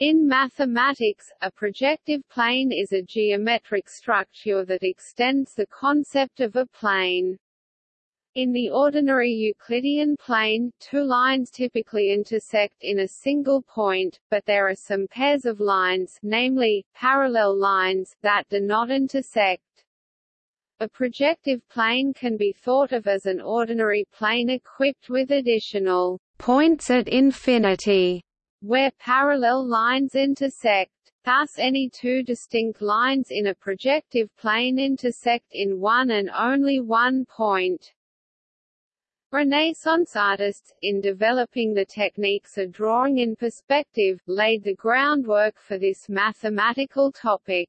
In mathematics, a projective plane is a geometric structure that extends the concept of a plane. In the ordinary Euclidean plane, two lines typically intersect in a single point, but there are some pairs of lines namely, parallel lines that do not intersect. A projective plane can be thought of as an ordinary plane equipped with additional points at infinity where parallel lines intersect. Thus any two distinct lines in a projective plane intersect in one and only one point. Renaissance artists, in developing the techniques of drawing in perspective, laid the groundwork for this mathematical topic.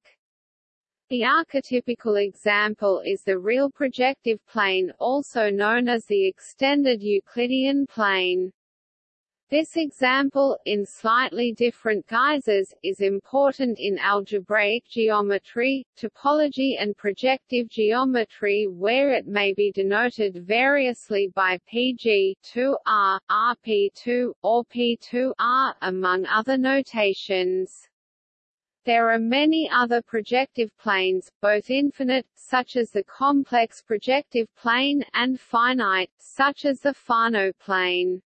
The archetypical example is the real projective plane also known as the extended Euclidean plane. This example, in slightly different guises, is important in algebraic geometry, topology and projective geometry where it may be denoted variously by PG2R, RP2, or P2R, among other notations. There are many other projective planes, both infinite, such as the complex projective plane, and finite, such as the Fano plane.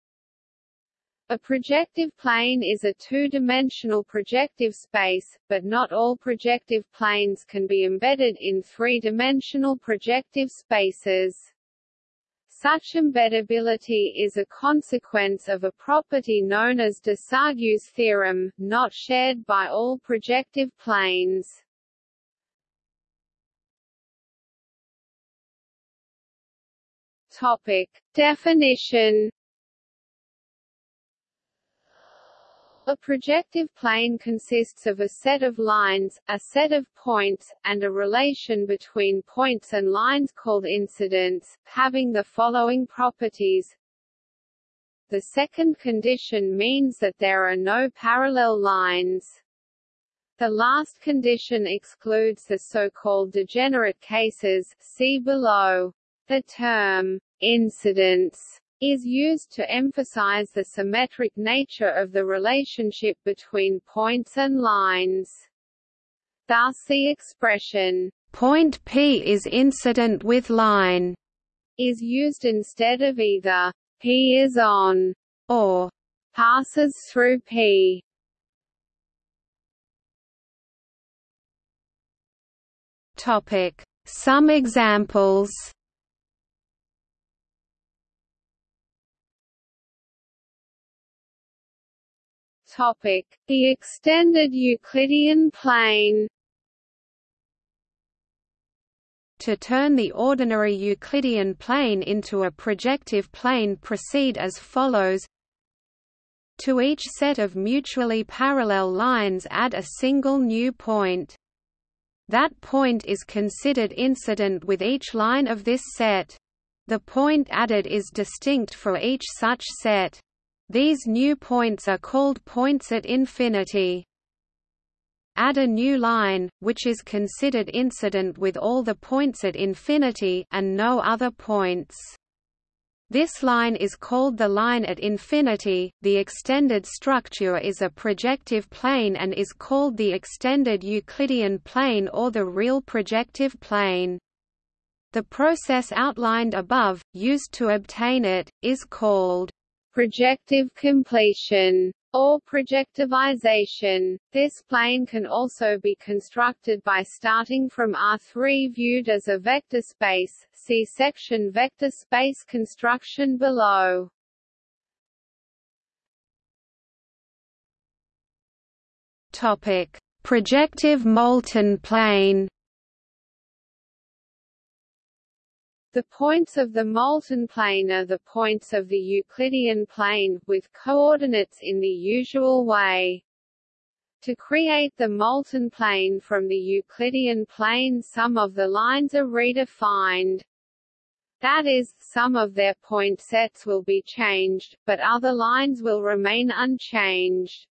A projective plane is a two-dimensional projective space, but not all projective planes can be embedded in three-dimensional projective spaces. Such embeddability is a consequence of a property known as Desargues' theorem, not shared by all projective planes. Topic. Definition A projective plane consists of a set of lines, a set of points, and a relation between points and lines called incidence, having the following properties. The second condition means that there are no parallel lines. The last condition excludes the so-called degenerate cases see below. The term incidence is used to emphasize the symmetric nature of the relationship between points and lines. Thus the expression, point P is incident with line, is used instead of either P is on or passes through P. Topic. Some examples Topic: The extended Euclidean plane. To turn the ordinary Euclidean plane into a projective plane proceed as follows To each set of mutually parallel lines add a single new point. That point is considered incident with each line of this set. The point added is distinct for each such set. These new points are called points at infinity. Add a new line, which is considered incident with all the points at infinity and no other points. This line is called the line at infinity. The extended structure is a projective plane and is called the extended Euclidean plane or the real projective plane. The process outlined above, used to obtain it, is called projective completion or projectivization. This plane can also be constructed by starting from R3 viewed as a vector space. See section vector space construction below. Topic: Projective Moulton plane. The points of the Moulton plane are the points of the Euclidean plane, with coordinates in the usual way. To create the Moulton plane from the Euclidean plane some of the lines are redefined. That is, some of their point sets will be changed, but other lines will remain unchanged.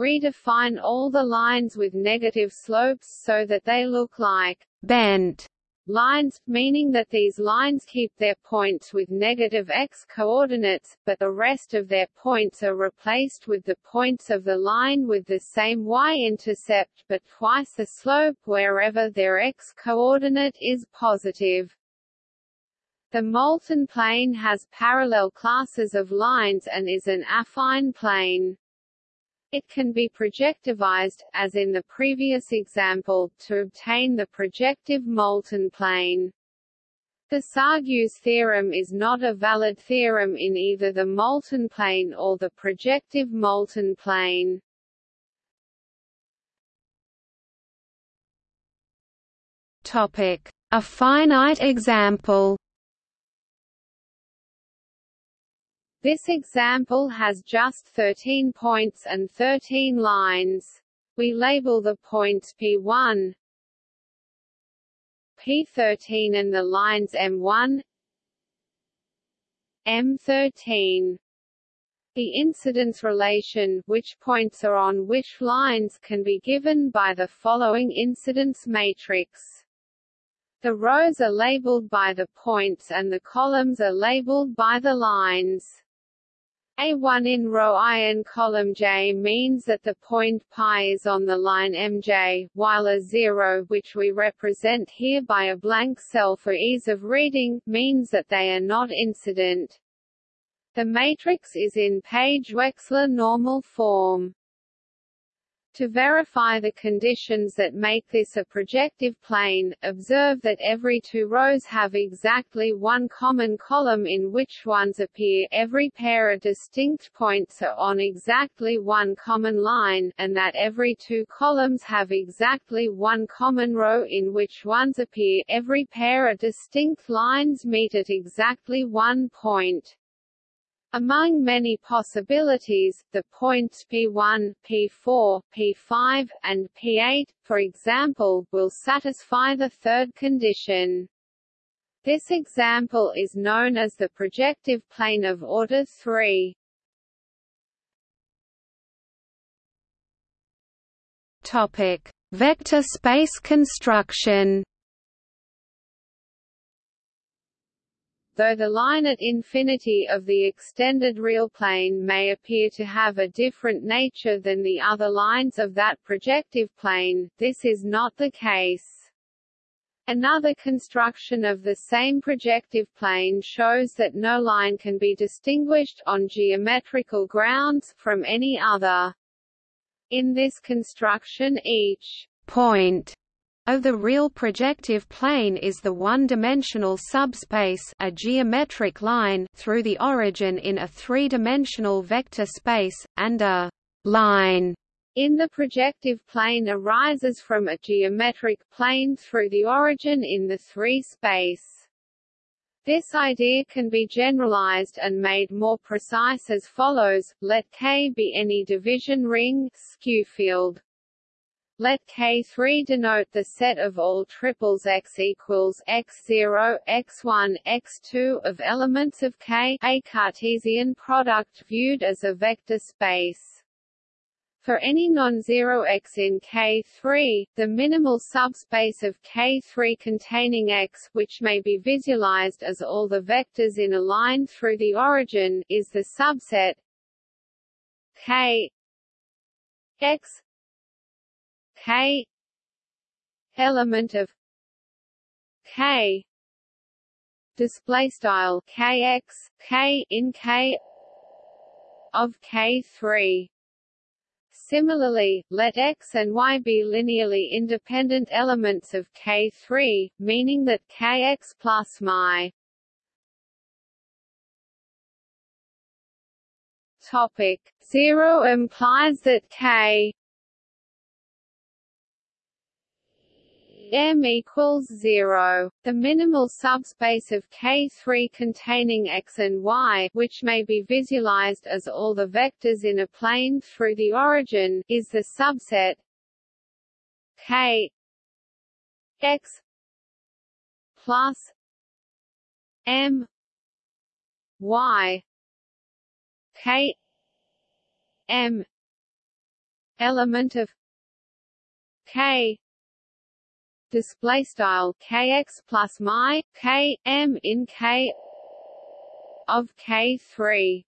Redefine all the lines with negative slopes so that they look like bent lines, meaning that these lines keep their points with negative x coordinates, but the rest of their points are replaced with the points of the line with the same y-intercept but twice the slope wherever their x coordinate is positive. The Moulton plane has parallel classes of lines and is an affine plane. It can be projectivized, as in the previous example, to obtain the projective Moulton plane. Desargues theorem is not a valid theorem in either the Moulton plane or the projective Moulton plane. Topic: A finite example. This example has just 13 points and 13 lines. We label the points P1, P13 and the lines M1, M13. The incidence relation which points are on which lines can be given by the following incidence matrix. The rows are labeled by the points and the columns are labeled by the lines. A1 in row I and column J means that the point pi is on the line Mj, while a zero which we represent here by a blank cell for ease of reading, means that they are not incident. The matrix is in Paige-Wexler normal form. To verify the conditions that make this a projective plane, observe that every two rows have exactly one common column in which ones appear every pair of distinct points are on exactly one common line, and that every two columns have exactly one common row in which ones appear every pair of distinct lines meet at exactly one point. Among many possibilities, the points P1, P4, P5, and P8, for example, will satisfy the third condition. This example is known as the projective plane of order 3. Topic: Vector space construction. Though the line at infinity of the extended real plane may appear to have a different nature than the other lines of that projective plane, this is not the case. Another construction of the same projective plane shows that no line can be distinguished, on geometrical grounds, from any other. In this construction each point of the real projective plane is the one-dimensional subspace a geometric line through the origin in a three-dimensional vector space, and a line in the projective plane arises from a geometric plane through the origin in the three space. This idea can be generalized and made more precise as follows, let K be any division ring skew field. Let K3 denote the set of all triples X equals X0, X1, X2 of elements of K a Cartesian product viewed as a vector space. For any non-zero X in K3, the minimal subspace of K3 containing X which may be visualized as all the vectors in a line through the origin is the subset K X k element of k display style kx k in k of k3 Similarly, let x and y be linearly independent elements of K3, meaning that Kx plus my topic 0 implies that K M equals 0. The minimal subspace of K3 containing X and Y which may be visualized as all the vectors in a plane through the origin is the subset K X plus M Y K M element of K display style kx plus my k m in k of k3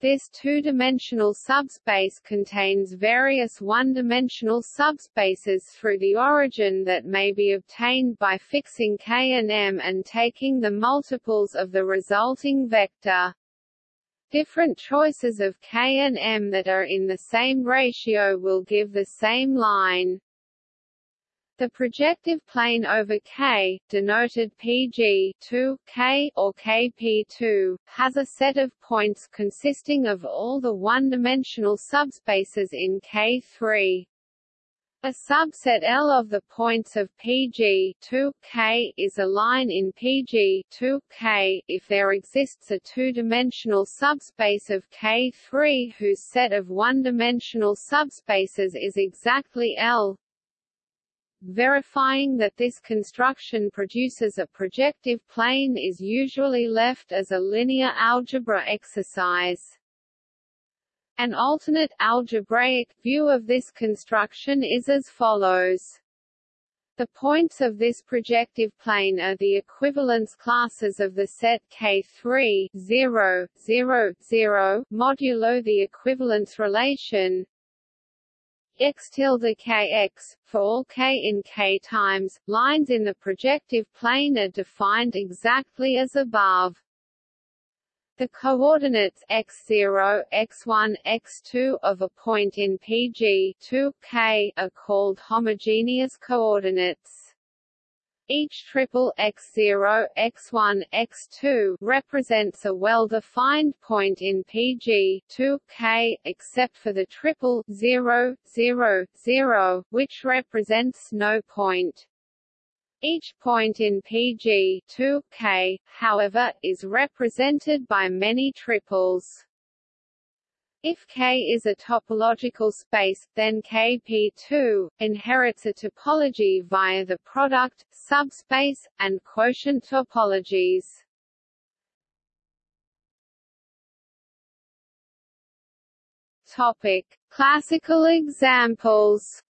this two-dimensional subspace contains various one-dimensional subspaces through the origin that may be obtained by fixing K and M and taking the multiples of the resulting vector. Different choices of K and M that are in the same ratio will give the same line. The projective plane over K, denoted PG 2, K or KP2, has a set of points consisting of all the one-dimensional subspaces in K3. A subset L of the points of PG 2, K is a line in PG 2, K if there exists a two-dimensional subspace of K3 whose set of one-dimensional subspaces is exactly L. Verifying that this construction produces a projective plane is usually left as a linear algebra exercise. An alternate algebraic view of this construction is as follows. The points of this projective plane are the equivalence classes of the set K3 0, 0, 0, modulo the equivalence relation x tilde kx, for all k in k times, lines in the projective plane are defined exactly as above. The coordinates x0, x1, x2 of a point in PG 2, k are called homogeneous coordinates. Each triple x0, x1, x2 represents a well-defined point in PG 2K, except for the triple 0, 0, 0, which represents no point. Each point in PG 2K, however, is represented by many triples. If K is a topological space, then Kp2 inherits a topology via the product, subspace, and quotient topologies. Topic: Classical examples.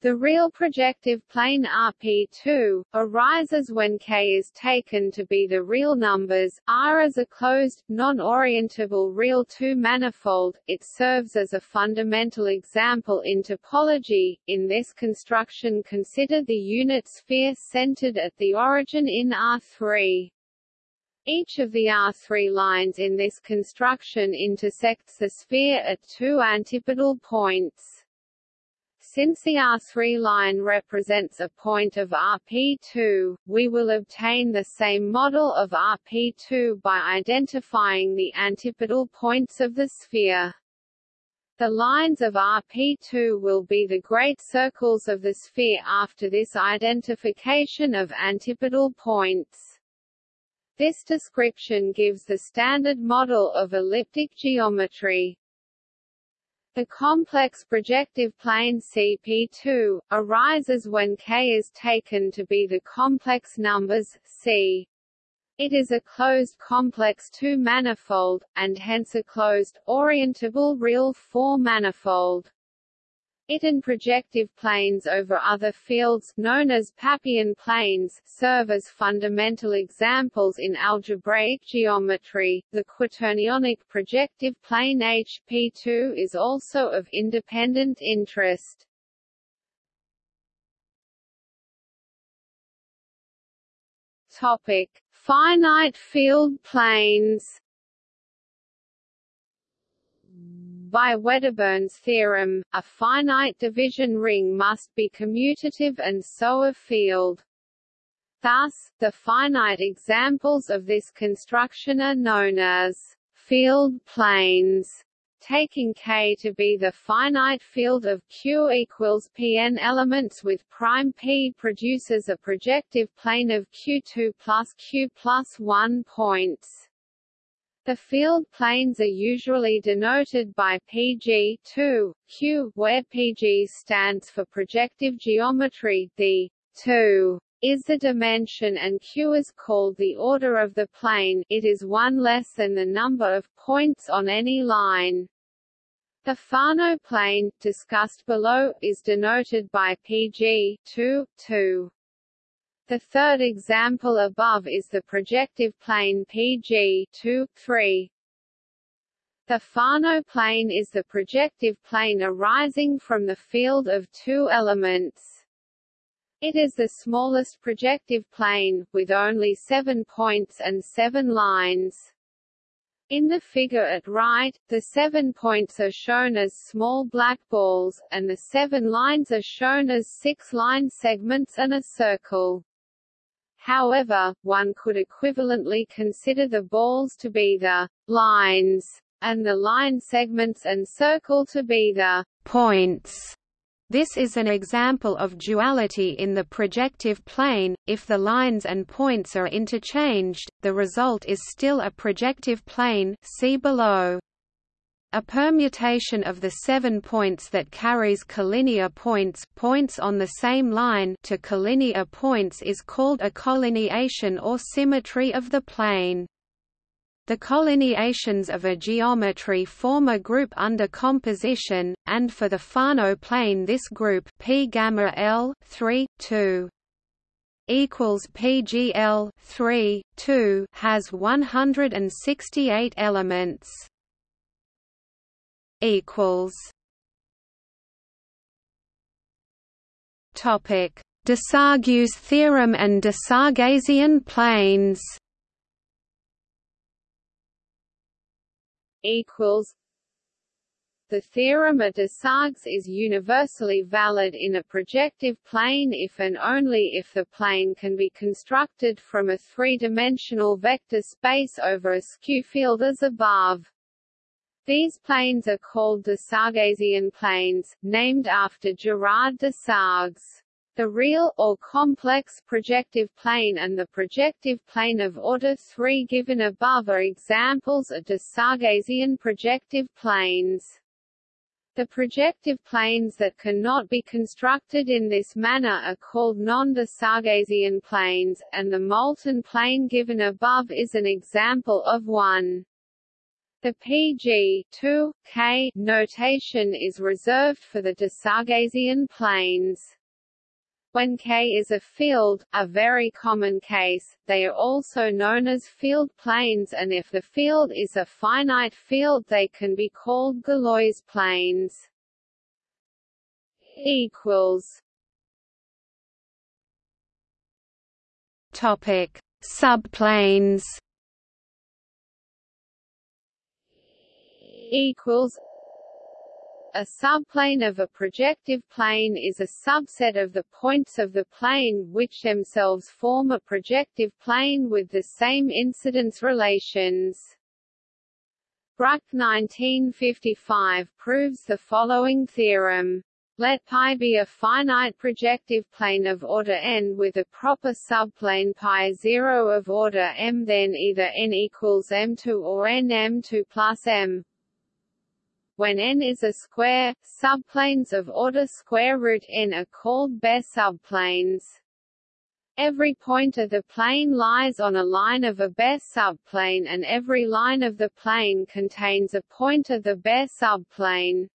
The real projective plane RP2, arises when K is taken to be the real numbers, R as a closed, non-orientable real two-manifold, it serves as a fundamental example in topology. In this construction consider the unit sphere centered at the origin in R3. Each of the R3 lines in this construction intersects the sphere at two antipodal points. Since the R3 line represents a point of RP2, we will obtain the same model of RP2 by identifying the antipodal points of the sphere. The lines of RP2 will be the great circles of the sphere after this identification of antipodal points. This description gives the standard model of elliptic geometry. The complex projective plane CP2, arises when K is taken to be the complex numbers, C. It is a closed complex two-manifold, and hence a closed, orientable real four-manifold. It and projective planes over other fields known as Pappian planes serve as fundamental examples in algebraic geometry. The quaternionic projective plane HP2 is also of independent interest. Topic: Finite field planes. By Wedderburn's theorem, a finite division ring must be commutative and so a field. Thus, the finite examples of this construction are known as field planes taking K to be the finite field of Q equals Pn elements with prime P produces a projective plane of Q2 plus Q plus 1 points. The field planes are usually denoted by PG 2, Q, where PG stands for projective geometry, the 2 is the dimension and Q is called the order of the plane it is one less than the number of points on any line. The Fano plane, discussed below, is denoted by PG 2, 2. The third example above is the projective plane PG 2, 3. The Fano plane is the projective plane arising from the field of two elements. It is the smallest projective plane, with only seven points and seven lines. In the figure at right, the seven points are shown as small black balls, and the seven lines are shown as six line segments and a circle. However, one could equivalently consider the balls to be the lines, and the line segments and circle to be the points. This is an example of duality in the projective plane. If the lines and points are interchanged, the result is still a projective plane see below. A permutation of the seven points that carries collinear points, points on the same line to collinear points is called a collineation or symmetry of the plane. The collineations of a geometry form a group under composition, and for the Fano plane this group P gamma L 3 2 equals PGL 3 2 has 168 elements. Equals. Topic: Desargues theorem and Desarguesian planes. equals the theorem of Desargues is universally valid in a projective plane if and only if the plane can be constructed from a three-dimensional vector space over a skew field as above. These planes are called Desarguesian planes, named after Gerard Desargues. The real, or complex projective plane and the projective plane of order 3 given above are examples of Desarguesian projective planes. The projective planes that cannot be constructed in this manner are called non-Desarguesian planes, and the Moulton plane given above is an example of one. The PG 2, K notation is reserved for the Desarguesian planes. When K is a field, a very common case, they are also known as field planes and if the field is a finite field they can be called Galois planes. equals Topic: Subplanes. Equals a subplane of a projective plane is a subset of the points of the plane which themselves form a projective plane with the same incidence relations. Bruck 1955 proves the following theorem. Let π be a finite projective plane of order n with a proper subplane π 0 of order m then either n equals m2 or n m2 plus m when n is a square, subplanes of order square root n are called Baer subplanes. Every point of the plane lies on a line of a Baer subplane and every line of the plane contains a point of the Baer subplane.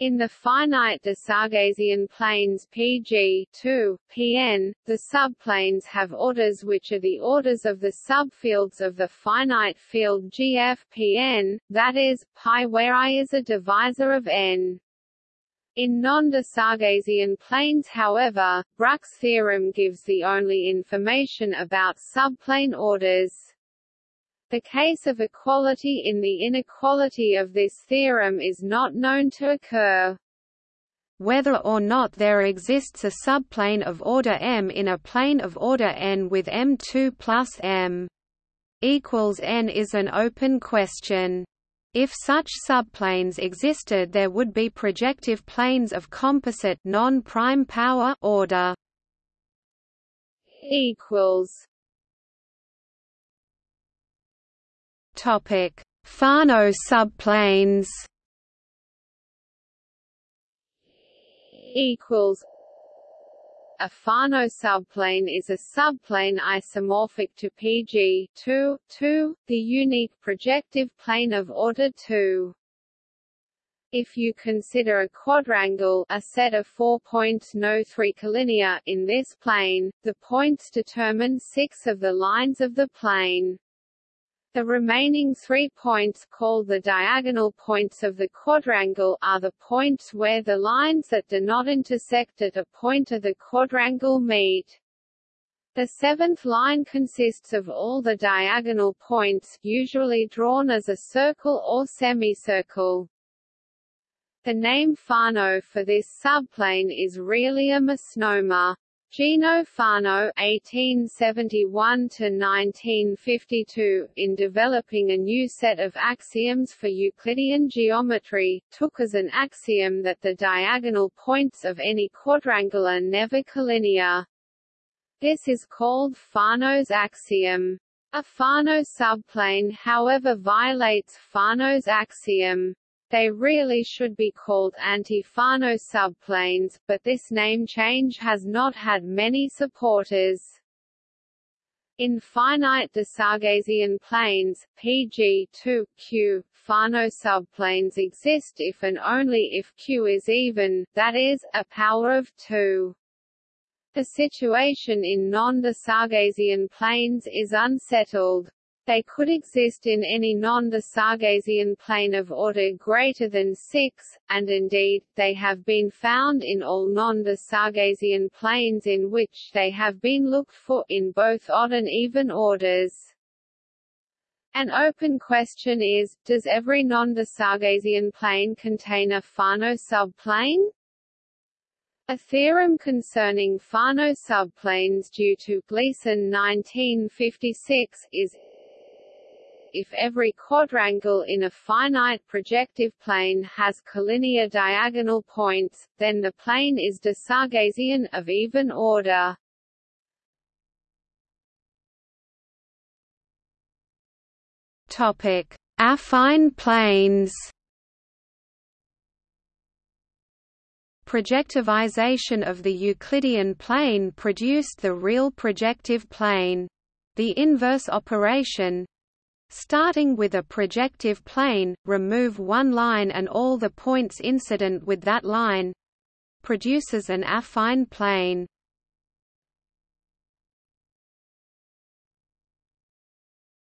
In the finite Desarguesian planes Pg 2, Pn, the subplanes have orders which are the orders of the subfields of the finite field GF Pn, that is, pi where i is a divisor of n. In non-Desarguesian planes however, Bruck's theorem gives the only information about subplane orders. The case of equality in the inequality of this theorem is not known to occur. Whether or not there exists a subplane of order m in a plane of order n with m2 plus m equals n is an open question. If such subplanes existed there would be projective planes of composite non-prime power order equals Topic: Fano subplanes. Equals. A Fano subplane is a subplane isomorphic to PG 2, 2, the unique projective plane of order 2. If you consider a quadrangle a set of four points no three collinear in this plane, the points determine six of the lines of the plane. The remaining three points called the diagonal points of the quadrangle are the points where the lines that do not intersect at a point of the quadrangle meet. The seventh line consists of all the diagonal points usually drawn as a circle or semicircle. The name Fano for this subplane is really a misnomer. Gino Fano (1871–1952), in developing a new set of axioms for Euclidean geometry, took as an axiom that the diagonal points of any quadrangle are never collinear. This is called Fano's axiom. A Fano subplane however violates Fano's axiom. They really should be called anti-Fano subplanes, but this name change has not had many supporters. In finite Desarguesian planes, PG2, Q, Fano subplanes exist if and only if Q is even, that is, a power of 2. The situation in non-Desarguesian planes is unsettled. They could exist in any non-Desarguesian plane of order greater than 6, and indeed, they have been found in all non-Desarguesian planes in which they have been looked for, in both odd and even orders. An open question is, does every non-Desarguesian plane contain a Fano subplane? A theorem concerning Fano subplanes due to Gleason 1956 is if every quadrangle in a finite projective plane has collinear diagonal points, then the plane is Desarguesian of even order. Topic: Affine planes. Projectivization of the Euclidean plane produced the real projective plane. The inverse operation, Starting with a projective plane, remove one line and all the points incident with that line produces an affine plane.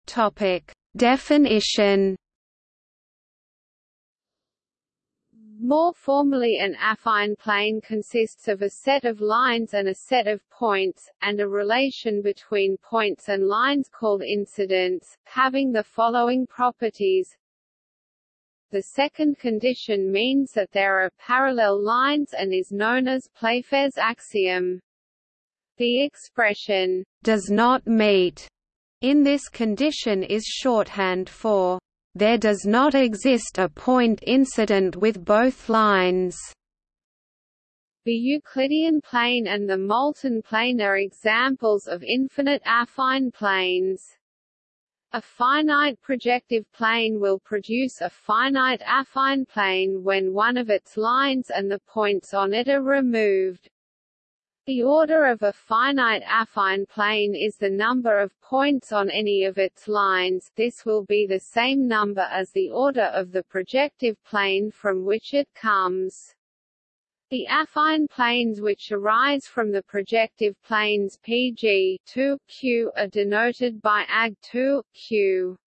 Topic: Definition More formally an affine plane consists of a set of lines and a set of points, and a relation between points and lines called incidence, having the following properties. The second condition means that there are parallel lines and is known as Playfair's axiom. The expression, does not meet, in this condition is shorthand for there does not exist a point incident with both lines. The Euclidean plane and the Moulton plane are examples of infinite affine planes. A finite projective plane will produce a finite affine plane when one of its lines and the points on it are removed. The order of a finite affine plane is the number of points on any of its lines this will be the same number as the order of the projective plane from which it comes. The affine planes which arise from the projective planes PG 2, Q are denoted by AG 2, Q.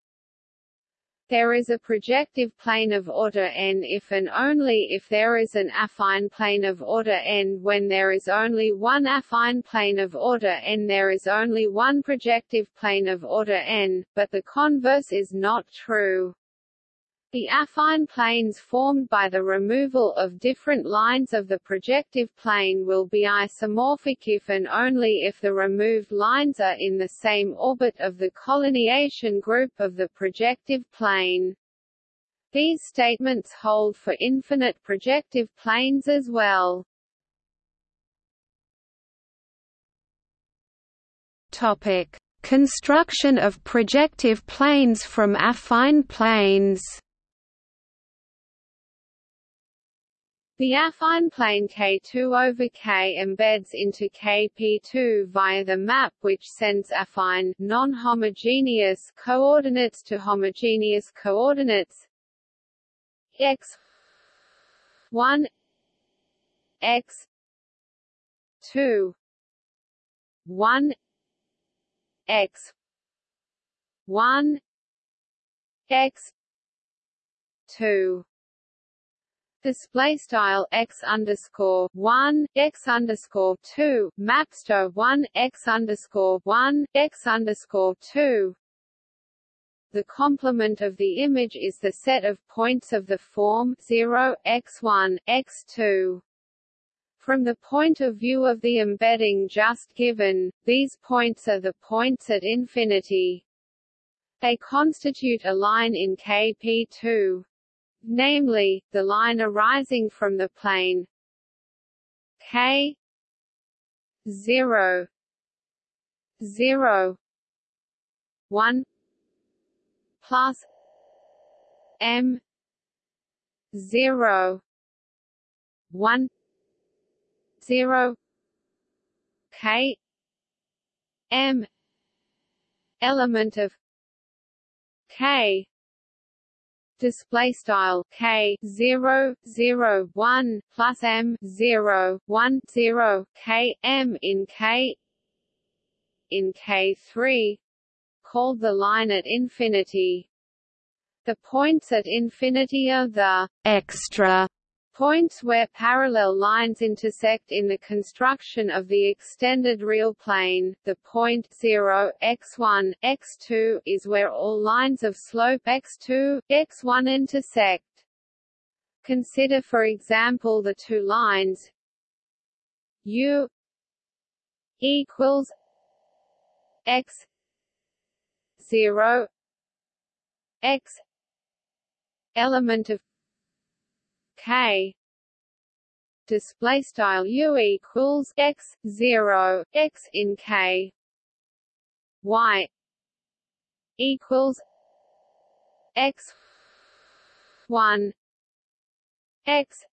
There is a projective plane of order n if and only if there is an affine plane of order n when there is only one affine plane of order n there is only one projective plane of order n, but the converse is not true. The affine planes formed by the removal of different lines of the projective plane will be isomorphic if and only if the removed lines are in the same orbit of the collineation group of the projective plane. These statements hold for infinite projective planes as well. Topic: Construction of projective planes from affine planes. The affine plane K2 over K embeds into Kp2 via the map which sends affine non-homogeneous coordinates to homogeneous coordinates. X one x two one x one x two display style x underscore one x underscore two maps to one x underscore one x underscore two. The complement of the image is the set of points of the form 0 x1 x2. From the point of view of the embedding just given, these points are the points at infinity. They constitute a line in Kp2 namely, the line arising from the plane k 0 0 1 plus m 0 1 0 k m element of k display style k 0 0 1 plus m 0 1 0 k m in k in k3 called the line at infinity. The points at infinity are the extra Points where parallel lines intersect in the construction of the extended real plane, the point 0, x1, x2 is where all lines of slope x2, x1 intersect. Consider for example the two lines u equals x 0 x element of k. Display style u equals x 0 x in k. Y equals x 1 x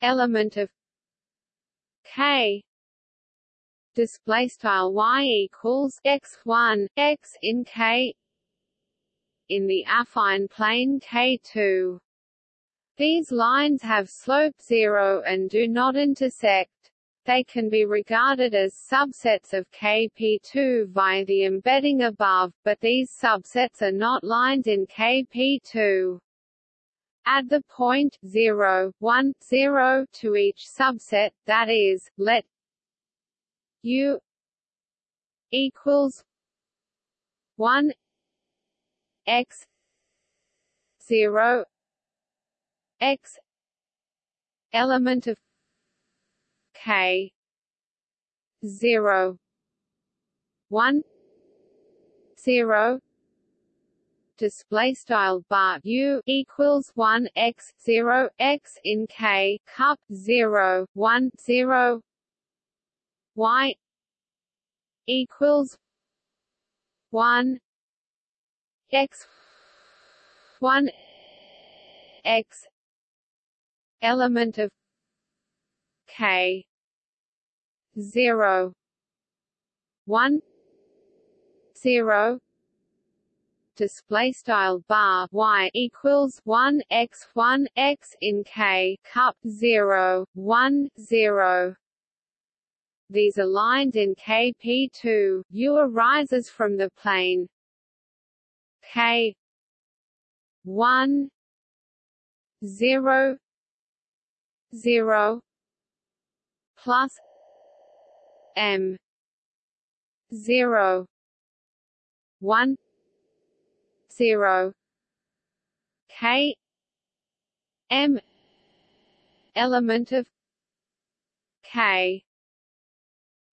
element of k. Display style y equals x 1 x in k. In the affine plane k2 these lines have slope zero and do not intersect. They can be regarded as subsets of Kp2 via the embedding above, but these subsets are not lines in Kp2. Add the point 0, 1, 0 to each subset, that is, let u equals 1 x 0 x element of k 0 1 0 display style bar u equals 1 x 0 x in k cup 0 1 0 y equals 1 x 1 x element of k 0 1 0 display style bar y equals 1 x 1 x in k cup 0 1 0 these are lines in kp2 u arises from the plane k 1 0 0 plus m. 0 1 0 k. M. Element of k.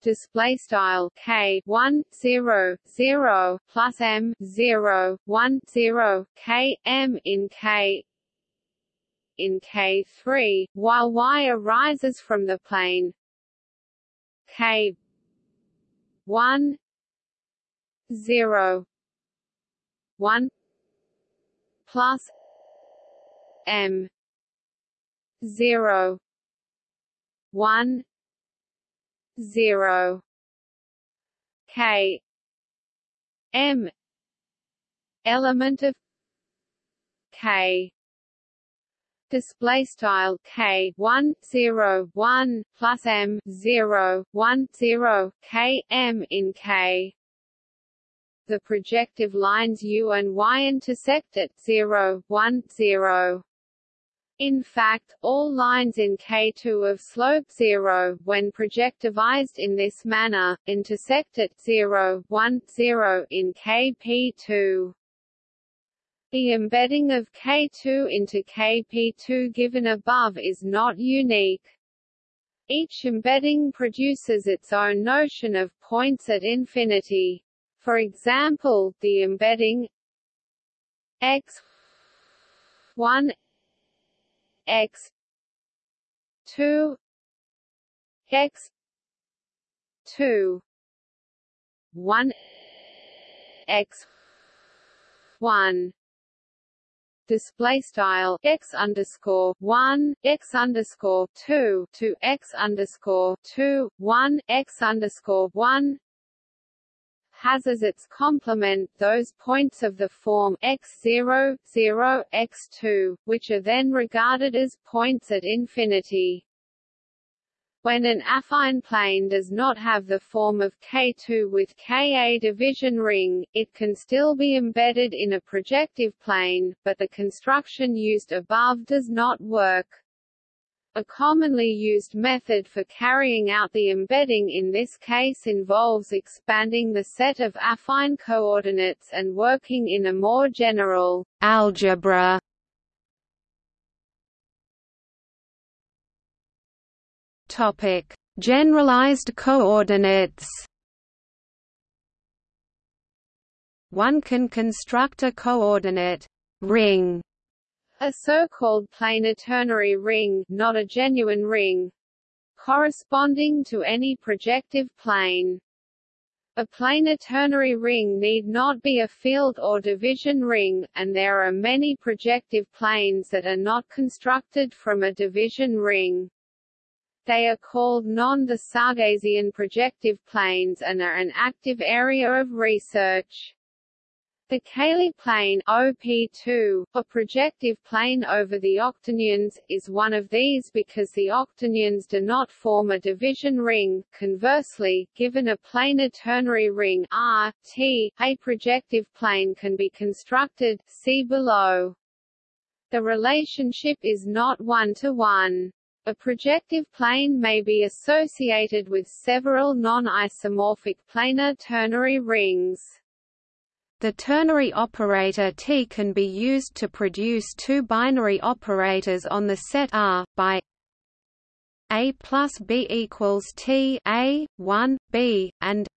Display style k. 1 0 0 plus m 0 1 0 k m in k in K3, while Y arises from the plane K 1 0 1 plus M 0 1 0 K M element of K display style k 1 0 1 plus m 0 1 0 k m in k the projective lines u and y intersect at 0 1 0 in fact, all lines in K2 of slope 0, when projectivized in this manner, intersect at 0, 1, 0 in Kp2. The embedding of K2 into Kp2 given above is not unique. Each embedding produces its own notion of points at infinity. For example, the embedding x 1 x 2 x 2 1 x 1 display style x underscore one x underscore two to x underscore two one x underscore one has as its complement those points of the form x0, 0, x2, which are then regarded as points at infinity. When an affine plane does not have the form of K2 with Ka division ring, it can still be embedded in a projective plane, but the construction used above does not work. A commonly used method for carrying out the embedding in this case involves expanding the set of affine coordinates and working in a more general algebra. Topic: Generalized coordinates. One can construct a coordinate ring a so-called planar ternary ring not a genuine ring corresponding to any projective plane. A planar ternary ring need not be a field or division ring, and there are many projective planes that are not constructed from a division ring. They are called non-Desarguesian projective planes and are an active area of research. The Cayley plane OP2, a projective plane over the octonions, is one of these because the octonions do not form a division ring. Conversely, given a planar ternary ring R, T, a projective plane can be constructed see below. The relationship is not one-to-one. -one. A projective plane may be associated with several non-isomorphic planar ternary rings. The ternary operator T can be used to produce two binary operators on the set R, by A plus B equals T A, 1, B, and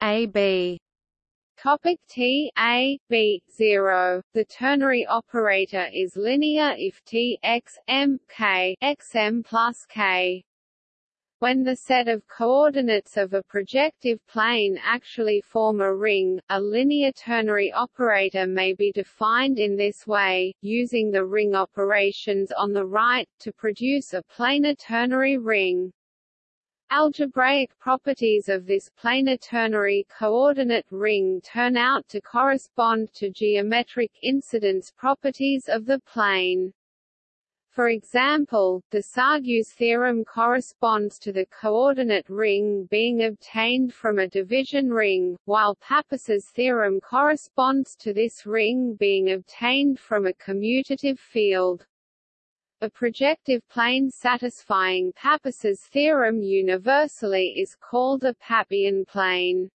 A B. Topic T A B zero. The ternary operator is linear if T x M K x M plus K. When the set of coordinates of a projective plane actually form a ring, a linear ternary operator may be defined in this way, using the ring operations on the right, to produce a planar ternary ring. Algebraic properties of this planar ternary coordinate ring turn out to correspond to geometric incidence properties of the plane. For example, the Desargues theorem corresponds to the coordinate ring being obtained from a division ring, while Pappus's theorem corresponds to this ring being obtained from a commutative field. A projective plane satisfying Pappus's theorem universally is called a Pappian plane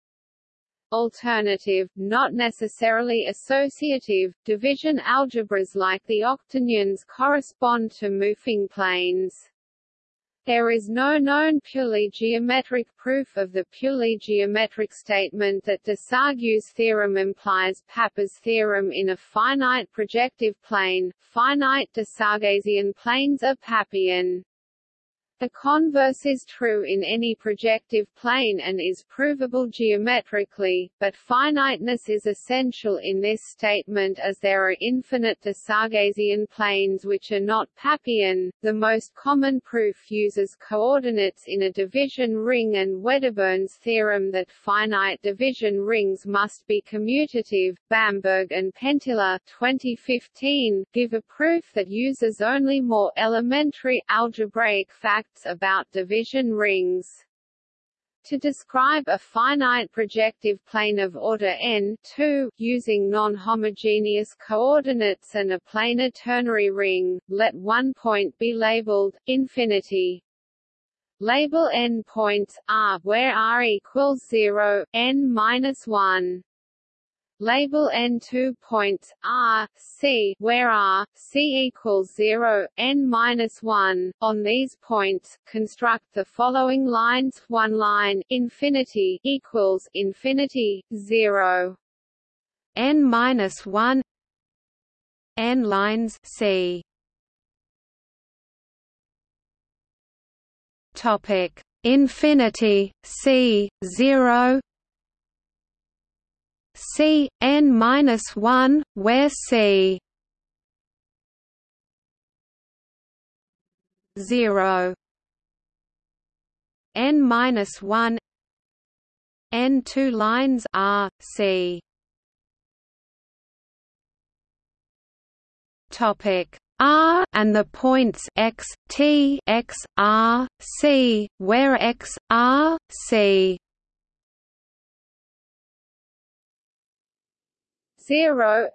alternative, not necessarily associative, division algebras like the octonions correspond to Moufang planes. There is no known purely geometric proof of the purely geometric statement that Desargues' theorem implies Pappus' theorem in a finite projective plane. Finite Desarguesian planes are Pappian. The converse is true in any projective plane and is provable geometrically, but finiteness is essential in this statement as there are infinite Desarguesian planes which are not Pappian. The most common proof uses coordinates in a division ring and Wedderburn's theorem that finite division rings must be commutative. Bamberg and Penttila 2015 give a proof that uses only more elementary algebraic facts facts about division rings. To describe a finite projective plane of order n 2, using non-homogeneous coordinates and a planar ternary ring, let one point be labeled infinity. Label n points r where r equals 0, n minus 1 label n2 points r c where r c equals 0 n minus 1 on these points construct the following lines. One line infinity equals infinity 0 n minus 1 n lines c. Topic. Infinity c 0 C n minus one, where C? Zero. N minus one. N two lines R C. Topic R and the points x t x r c where x r c 0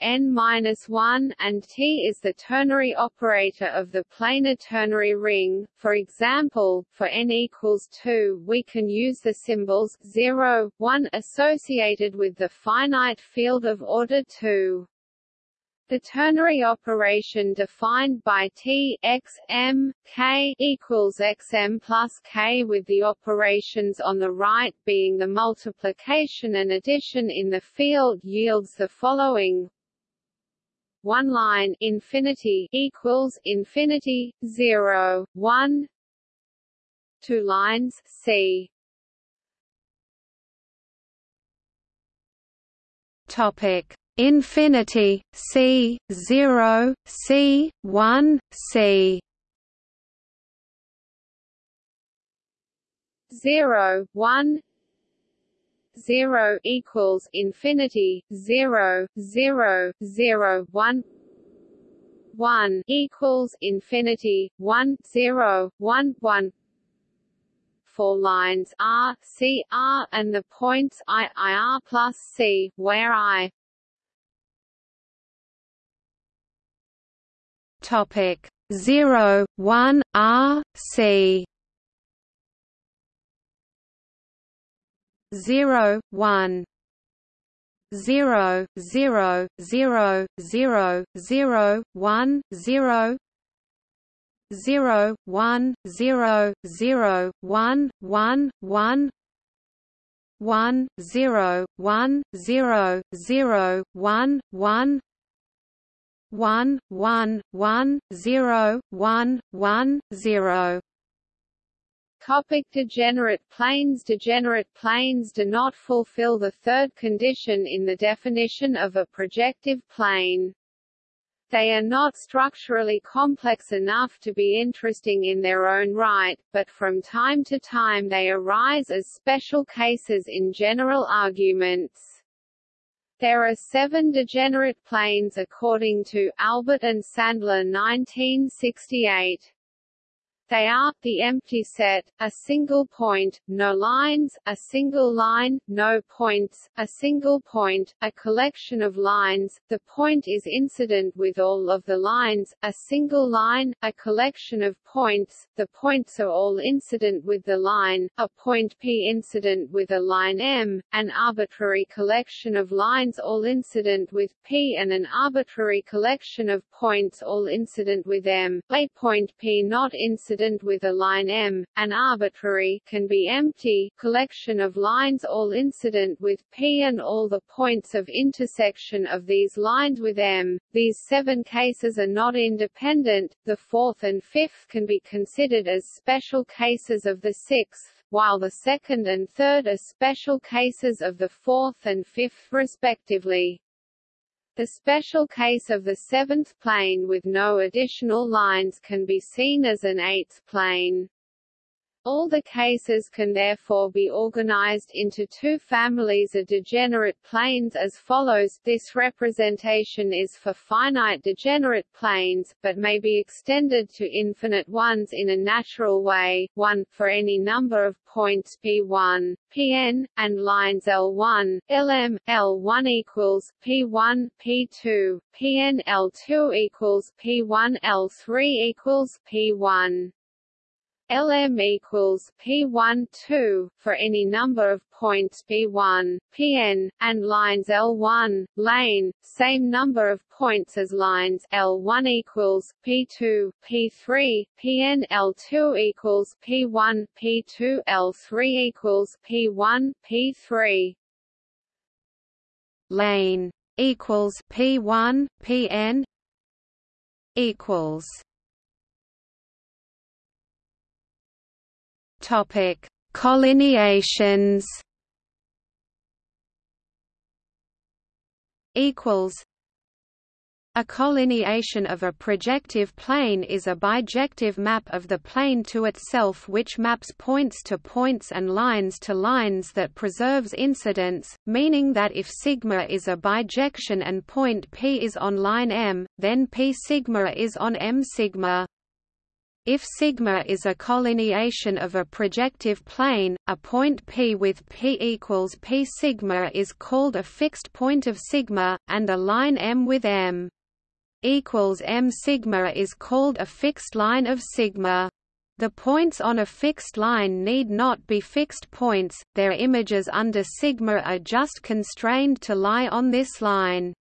n minus 1 and t is the ternary operator of the planar ternary ring. For example, for n equals 2, we can use the symbols 0, 1 associated with the finite field of order 2. The ternary operation defined by T x m k equals xm plus k with the operations on the right being the multiplication and addition in the field yields the following. One line infinity equals infinity 0 1 two lines c. Topic infinity c 0 c 1 c. 0 1 0 equals infinity 0 0 0 1 1 equals infinity 1 0 1 1 four lines R, C, R and the points I, I R plus C, where I Topic 0 1 R C. 0 1 0 0 0 0 0 1 0 0 1 0 0 1 1 1 1 0 1 0 0 1 1 one one one zero one one zero Topic degenerate planes Degenerate planes do not fulfill the third condition in the definition of a projective plane. They are not structurally complex enough to be interesting in their own right, but from time to time they arise as special cases in general arguments. There are seven degenerate planes according to Albert and Sandler 1968. They are, the empty set, a single point, no lines, a single line, no points, a single point, a collection of lines, the point is incident with all of the lines, a single line, a collection of points, the points are all incident with the line, a point P incident with a line M, an arbitrary collection of lines all incident with P and an arbitrary collection of points all incident with M, a point P not incident incident with a line M, an arbitrary can be empty collection of lines all incident with P and all the points of intersection of these lines with M. These seven cases are not independent, the fourth and fifth can be considered as special cases of the sixth, while the second and third are special cases of the fourth and fifth respectively. The special case of the seventh plane with no additional lines can be seen as an eighth plane. All the cases can therefore be organized into two families of degenerate planes as follows. This representation is for finite degenerate planes, but may be extended to infinite ones in a natural way. 1 for any number of points p1, pn, and lines l1, lm, l1 equals p1, p2, pn, l2 equals p1, l3 equals p1. Lm equals P1 2 for any number of points P1, Pn, and lines L1, lane, same number of points as lines L1 equals P2, P3, Pn L2 equals P1, P2 L3 equals P1, P3. Lane equals P1, Pn equals Topic: Collineations. Equals. A collineation of a projective plane is a bijective map of the plane to itself which maps points to points and lines to lines that preserves incidence, meaning that if sigma is a bijection and point P is on line M, then P sigma is on M sigma. If sigma is a collineation of a projective plane, a point P with P equals P sigma is called a fixed point of sigma, and a line M with M equals M sigma is called a fixed line of sigma. The points on a fixed line need not be fixed points, their images under sigma are just constrained to lie on this line.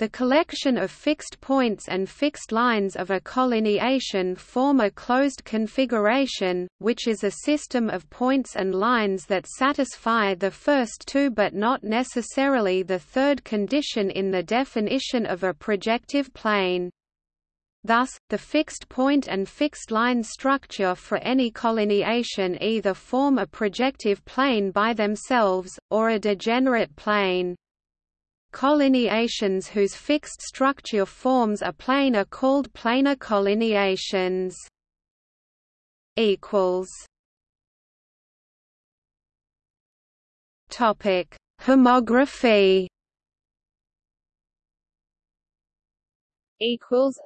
The collection of fixed points and fixed lines of a collineation form a closed configuration, which is a system of points and lines that satisfy the first two but not necessarily the third condition in the definition of a projective plane. Thus, the fixed point and fixed line structure for any collineation either form a projective plane by themselves, or a degenerate plane. Collineations whose fixed structure forms a plane are called planar collineations. Topic: Homography. Equals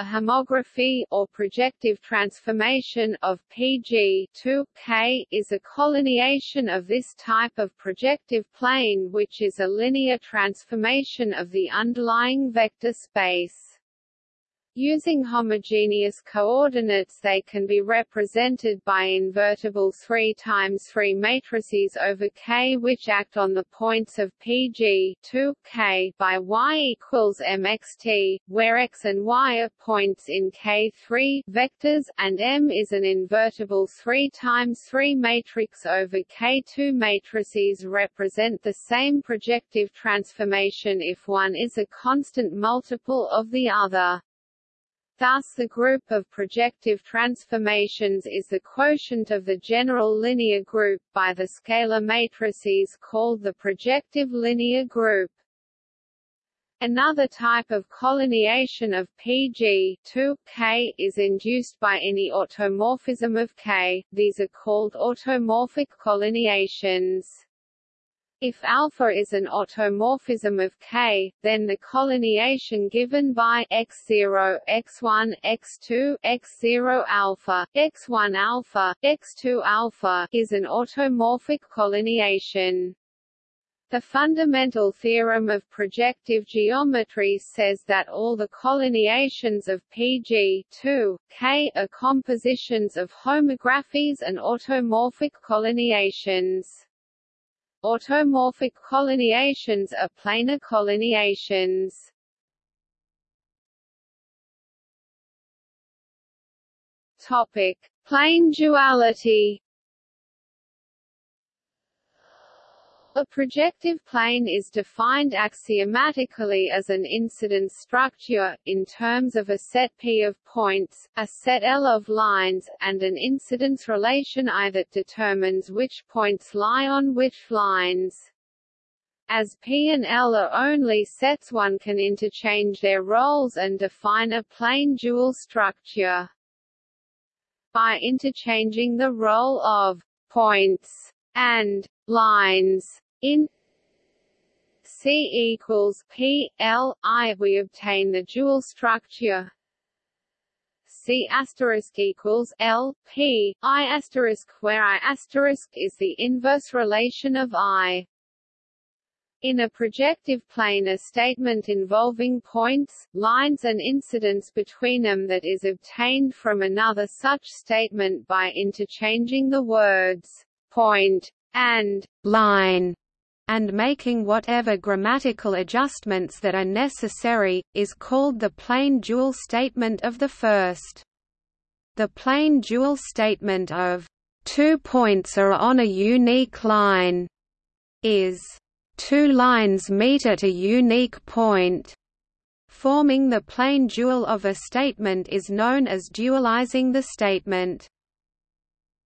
a homography or projective transformation of PG 2 K is a collineation of this type of projective plane which is a linear transformation of the underlying vector space. Using homogeneous coordinates they can be represented by invertible 3 times 3 matrices over K which act on the points of Pg 2 K by Y equals mxt, where x and y are points in K3 vectors, and M is an invertible 3 times 3 matrix over K2 matrices represent the same projective transformation if one is a constant multiple of the other. Thus the group of projective transformations is the quotient of the general linear group by the scalar matrices called the projective linear group. Another type of collineation of Pg 2 K is induced by any automorphism of K, these are called automorphic collineations. If alpha is an automorphism of K, then the collineation given by x0, x1, x2, x0 alpha, x1 alpha, x2 alpha is an automorphic collineation. The fundamental theorem of projective geometry says that all the collineations of PG 2, K are compositions of homographies and automorphic collineations. Automorphic collineations are planar collineations. Topic: Plane duality. A projective plane is defined axiomatically as an incidence structure, in terms of a set P of points, a set L of lines, and an incidence relation I that determines which points lie on which lines. As P and L are only sets one can interchange their roles and define a plane dual structure. By interchanging the role of points and lines in C equals P L I we obtain the dual structure C asterisk equals L P I asterisk where I asterisk is the inverse relation of I. In a projective plane a statement involving points, lines and incidence between them that is obtained from another such statement by interchanging the words point and line and making whatever grammatical adjustments that are necessary, is called the plane dual statement of the first. The plane dual statement of two points are on a unique line is two lines meet at a unique point. Forming the plane dual of a statement is known as dualizing the statement.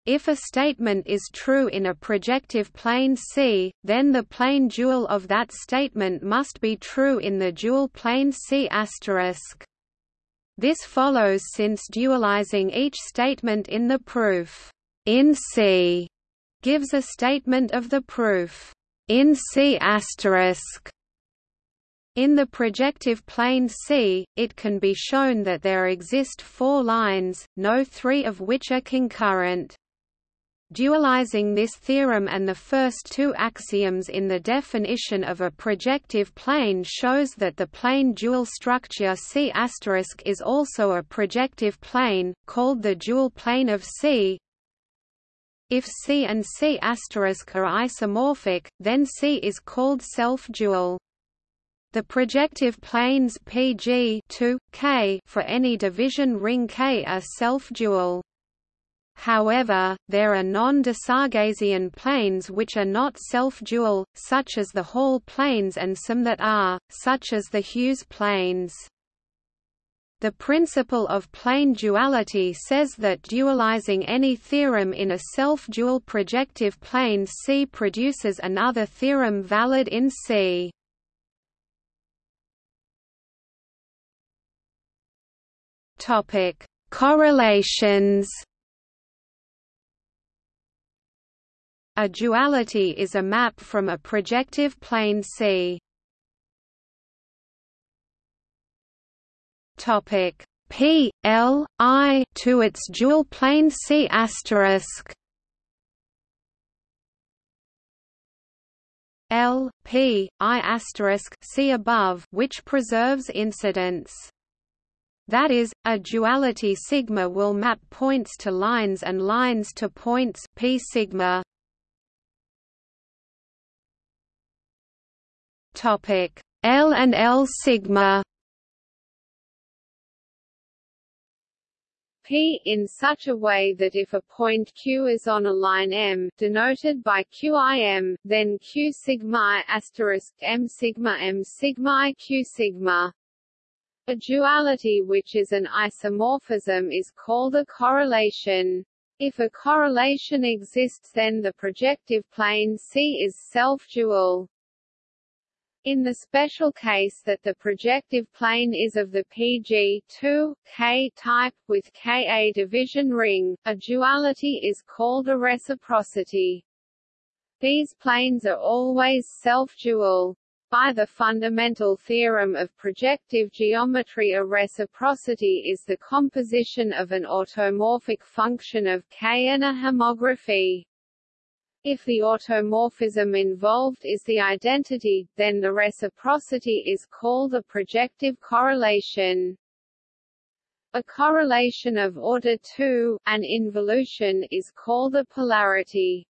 If a statement is true in a projective plane C, then the plane dual of that statement must be true in the dual plane C**. This follows since dualizing each statement in the proof in C gives a statement of the proof in C**. In the projective plane C, it can be shown that there exist four lines, no three of which are concurrent. Dualizing this theorem and the first two axioms in the definition of a projective plane shows that the plane dual structure C** is also a projective plane, called the dual plane of C. If C and C** are isomorphic, then C is called self-dual. The projective planes PG 2, K for any division ring K are self-dual. However, there are non-de planes which are not self-dual, such as the Hall planes and some that are, such as the Hughes planes. The principle of plane duality says that dualizing any theorem in a self-dual projective plane C produces another theorem valid in C. Correlations A duality is a map from a projective plane C. Topic P L I to its dual plane C asterisk. L P I asterisk see above, which preserves incidence. That is, a duality sigma will map points to lines and lines to points p sigma. Topic L and L sigma P in such a way that if a point Q is on a line M, denoted by QIM, then Q sigma asterisk M sigma M sigma Q sigma. A duality which is an isomorphism is called a correlation. If a correlation exists then the projective plane C is self-dual. In the special case that the projective plane is of the PG2, K type, with Ka division ring, a duality is called a reciprocity. These planes are always self-dual. By the fundamental theorem of projective geometry a reciprocity is the composition of an automorphic function of K and a homography. If the automorphism involved is the identity, then the reciprocity is called a projective correlation. A correlation of order 2, an involution, is called a polarity.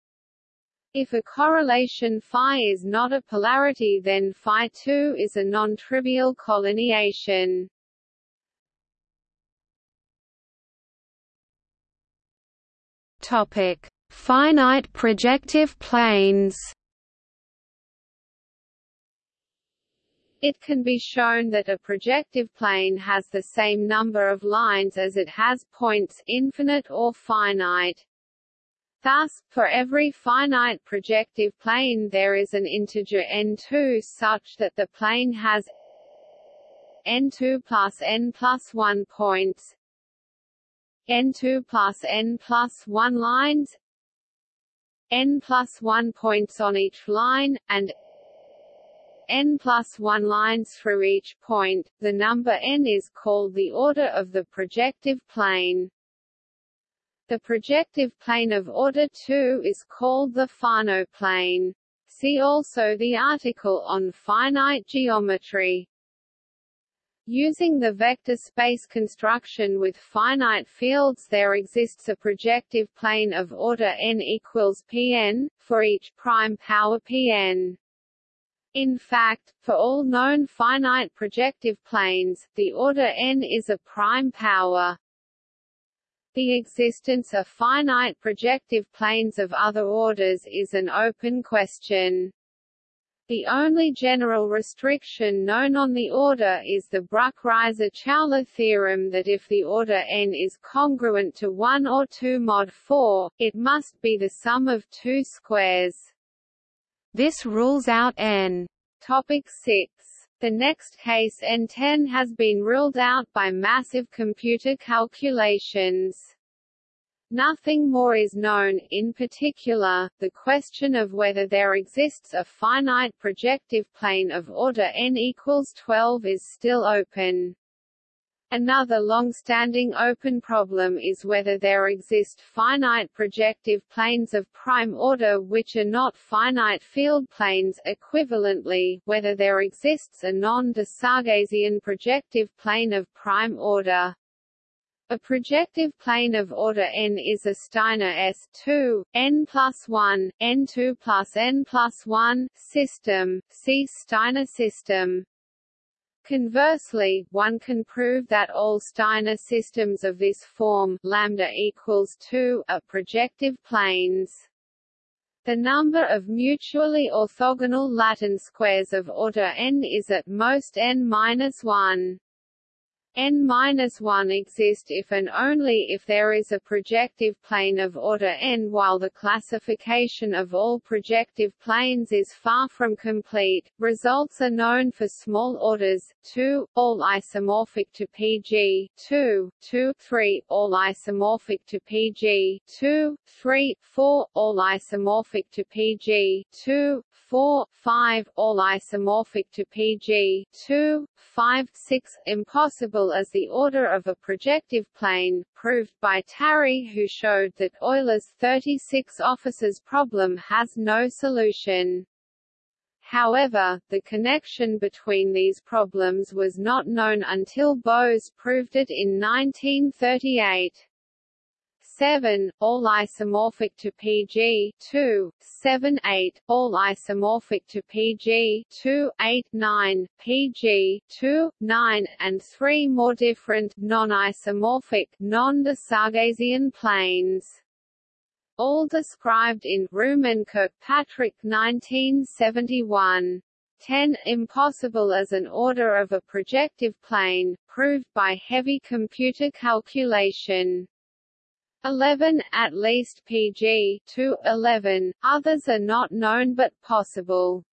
If a correlation phi is not a polarity then phi 2 is a non-trivial collineation. Topic: Finite projective planes. It can be shown that a projective plane has the same number of lines as it has points infinite or finite. Thus, for every finite projective plane there is an integer n2 such that the plane has n2 plus n plus 1 points n2 plus n plus 1 lines n plus 1 points on each line, and n plus 1 lines through each point, the number n is called the order of the projective plane. The projective plane of order 2 is called the Fano plane. See also the article on finite geometry. Using the vector space construction with finite fields there exists a projective plane of order n equals Pn, for each prime power Pn. In fact, for all known finite projective planes, the order n is a prime power. The existence of finite projective planes of other orders is an open question. The only general restriction known on the order is the Bruck-Ryser-Chowla theorem that if the order n is congruent to 1 or 2 mod 4, it must be the sum of two squares. This rules out n. Topic 6. The next case n10 has been ruled out by massive computer calculations. Nothing more is known, in particular, the question of whether there exists a finite projective plane of order n equals 12 is still open. Another long-standing open problem is whether there exist finite projective planes of prime order which are not finite field planes equivalently, whether there exists a non-Desarguesian projective plane of prime order. A projective plane of order n is a Steiner S2, n plus 1, n2 plus n plus 1, system, see Steiner system. Conversely, one can prove that all Steiner systems of this form lambda equals 2 are projective planes. The number of mutually orthogonal Latin squares of order n is at most n-1 n-1 exist if and only if there is a projective plane of order n while the classification of all projective planes is far from complete. Results are known for small orders 2, all isomorphic to Pg, 2, 2, 3, all isomorphic to Pg, 2, 3, 4, all isomorphic to Pg, 2, 4, 5, all isomorphic to Pg, 2, 5, 6, impossible as the order of a projective plane, proved by Tarry who showed that Euler's 36 officers problem has no solution. However, the connection between these problems was not known until Bose proved it in 1938. 7, all isomorphic to Pg 2, 7 8, all isomorphic to Pg 2, 8 9, Pg 2, 9, and 3 more different, non-isomorphic, non-Desarguesian planes. All described in Ruhmann Kirkpatrick 1971. 10. Impossible as an order of a projective plane, proved by heavy computer calculation. 11 at least PG 2 11 others are not known but possible.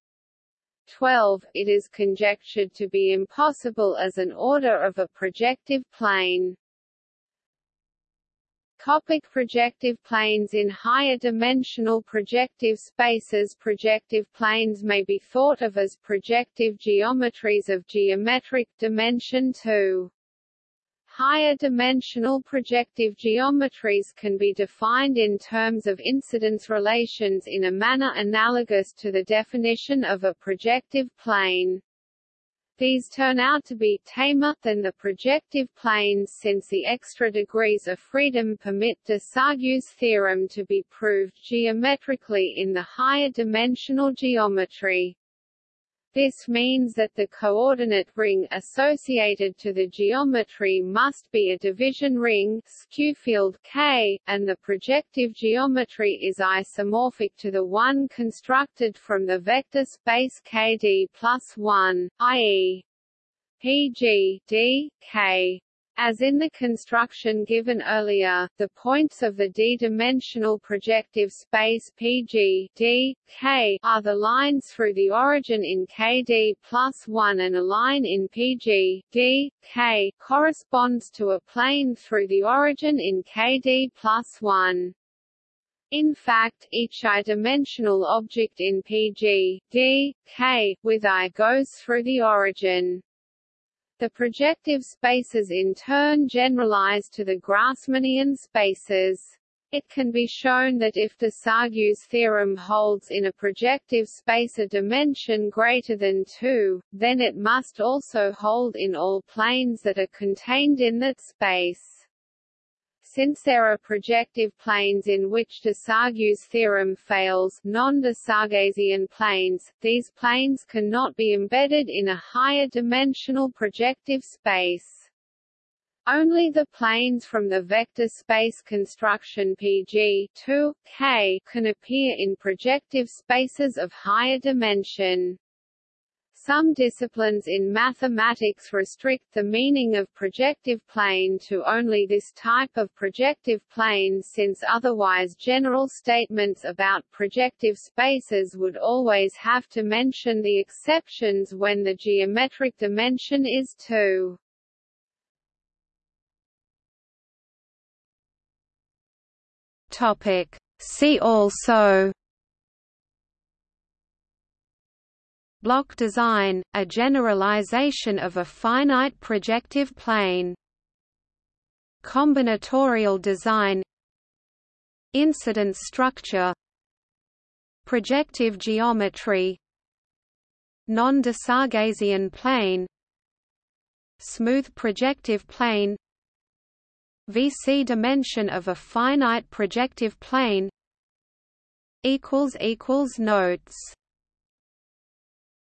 12 it is conjectured to be impossible as an order of a projective plane. Topic projective planes In higher dimensional projective spaces. Projective planes may be thought of as projective geometries of geometric dimension 2. Higher dimensional projective geometries can be defined in terms of incidence relations in a manner analogous to the definition of a projective plane. These turn out to be tamer than the projective planes since the extra degrees of freedom permit Desargues' theorem to be proved geometrically in the higher dimensional geometry. This means that the coordinate ring associated to the geometry must be a division ring skew field K, and the projective geometry is isomorphic to the one constructed from the vector space Kd plus 1, i.e. Pg d, K. As in the construction given earlier, the points of the d-dimensional projective space Pg d, K are the lines through the origin in Kd plus 1 and a line in Pg d, K corresponds to a plane through the origin in Kd plus 1. In fact, each i-dimensional object in Pg d, K, with i goes through the origin. The projective spaces in turn generalize to the Grassmannian spaces. It can be shown that if Desargues' theorem holds in a projective space a dimension greater than 2, then it must also hold in all planes that are contained in that space. Since there are projective planes in which Desargues' theorem fails non-de planes, these planes cannot be embedded in a higher dimensional projective space. Only the planes from the vector space construction PG 2, K can appear in projective spaces of higher dimension. Some disciplines in mathematics restrict the meaning of projective plane to only this type of projective plane since otherwise general statements about projective spaces would always have to mention the exceptions when the geometric dimension is 2. Topic. See also Block design, a generalization of a finite projective plane. Combinatorial design. Incidence structure. Projective geometry. Non-de plane. Smooth projective plane. VC dimension of a finite projective plane. Notes